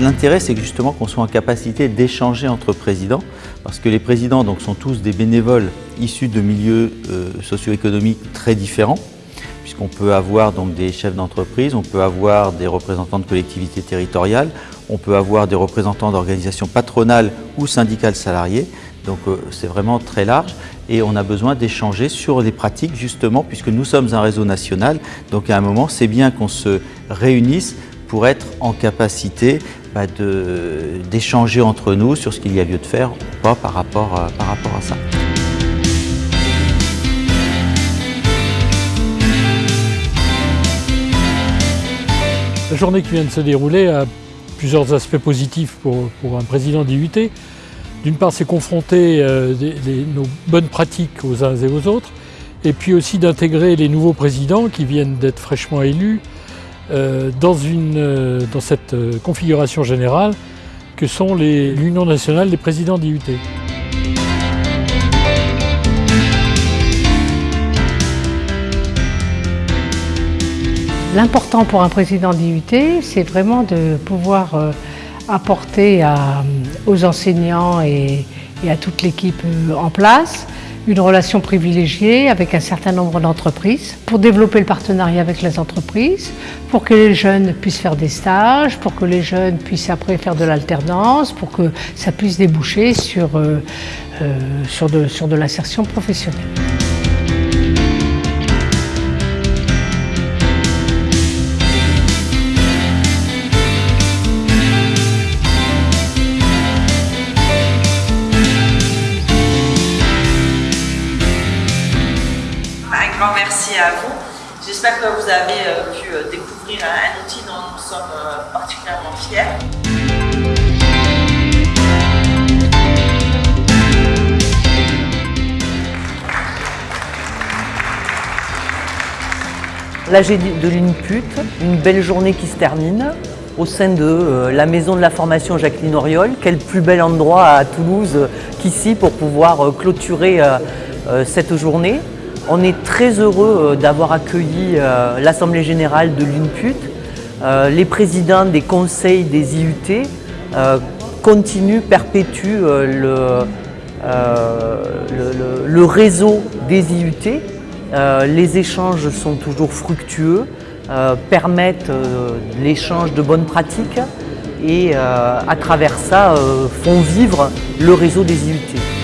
L'intérêt, c'est justement qu'on soit en capacité d'échanger entre présidents, parce que les présidents sont tous des bénévoles issus de milieux euh, socio-économiques très différents, puisqu'on peut avoir des chefs d'entreprise, on peut avoir des représentants de collectivités territoriales, on peut avoir des représentants d'organisations patronales ou syndicales salariées, donc euh, c'est vraiment très large et on a besoin d'échanger sur les pratiques justement puisque nous sommes un réseau national. Donc à un moment, c'est bien qu'on se réunisse pour être en capacité bah, d'échanger entre nous sur ce qu'il y a lieu de faire ou pas par rapport, à, par rapport à ça. La journée qui vient de se dérouler a plusieurs aspects positifs pour, pour un président d'IUT. D'une part, c'est confronter euh, nos bonnes pratiques aux uns et aux autres, et puis aussi d'intégrer les nouveaux présidents qui viennent d'être fraîchement élus euh, dans, une, euh, dans cette configuration générale que sont l'Union nationale des présidents d'IUT. L'important pour un président d'IUT, c'est vraiment de pouvoir apporter aux enseignants et, à toute l'équipe euh, en place une relation privilégiée avec un certain nombre d'entreprises pour développer le partenariat avec les entreprises, pour que les jeunes puissent faire des stages, pour que les jeunes puissent après faire de l'alternance, pour que ça puisse déboucher sur, euh, euh, sur de l'insertion professionnelle. À vous. J'espère que vous avez euh, pu euh, découvrir un outil dont nous sommes euh, particulièrement fiers. L'AG de l'INPUT, une belle journée qui se termine au sein de la maison de la formation Jacqueline Oriol. Quel plus bel endroit à Toulouse qu'ici pour pouvoir clôturer cette journée. On est très heureux euh, d'avoir accueilli euh, l'Assemblée Générale de l'UNPUT. Euh, les présidents des conseils des IUT continuent, perpétuent le, réseau des IUT. les échanges sont toujours fructueux, permettent l'échange de bonnes pratiques et à travers ça font vivre le réseau des IUT.